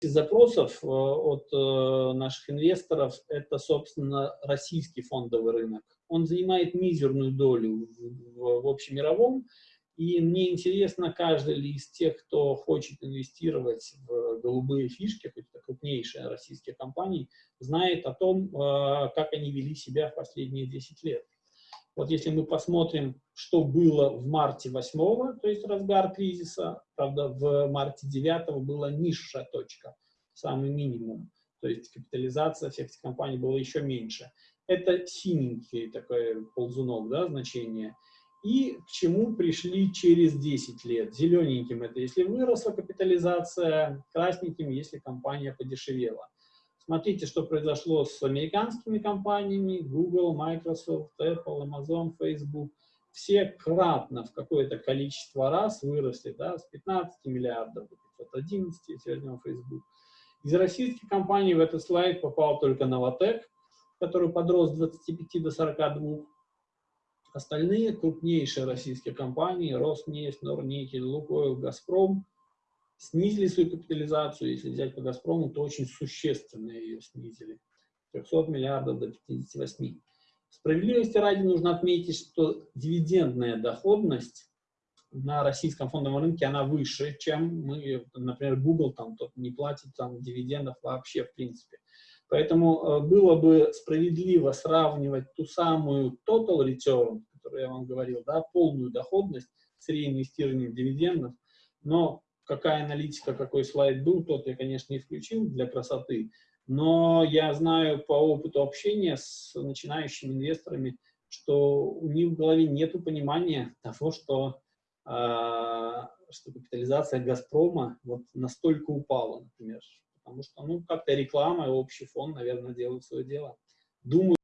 из запросов от наших инвесторов это, собственно, российский фондовый рынок. Он занимает мизерную долю в, в общемировом, и мне интересно, каждый ли из тех, кто хочет инвестировать в голубые фишки, хоть это крупнейшие российские компании, знает о том, как они вели себя в последние 10 лет. Вот если мы посмотрим, что было в марте 8 то есть разгар кризиса, правда, в марте 9 была низшая точка, самый минимум, то есть капитализация всех этих компаний была еще меньше. Это синенький такой ползунок, да, значение. И к чему пришли через 10 лет. Зелененьким это если выросла капитализация, красненьким, если компания подешевела. Смотрите, что произошло с американскими компаниями, Google, Microsoft, Apple, Amazon, Facebook. Все кратно в какое-то количество раз выросли, да, с 15 миллиардов до 511, если возьмем Facebook. Из российских компаний в этот слайд попал только Новотек, который подрос с 25 до 42. Остальные крупнейшие российские компании, Роснефть, Норникель, Лукойл, Газпром, снизили свою капитализацию, если взять по «Газпрому», то очень существенно ее снизили. 300 миллиардов до 58. Справедливости ради нужно отметить, что дивидендная доходность на российском фондовом рынке, она выше, чем мы, например, Google там тот не платит там дивидендов вообще в принципе. Поэтому э, было бы справедливо сравнивать ту самую total return, которую я вам говорил, да, полную доходность с реинвестированием дивидендов, но какая аналитика, какой слайд был, тот я, конечно, не включил для красоты, но я знаю по опыту общения с начинающими инвесторами, что у них в голове нет понимания того, что, э, что капитализация «Газпрома» вот настолько упала, например. Потому что, ну, как-то реклама и общий фон, наверное, делают свое дело. Думаю,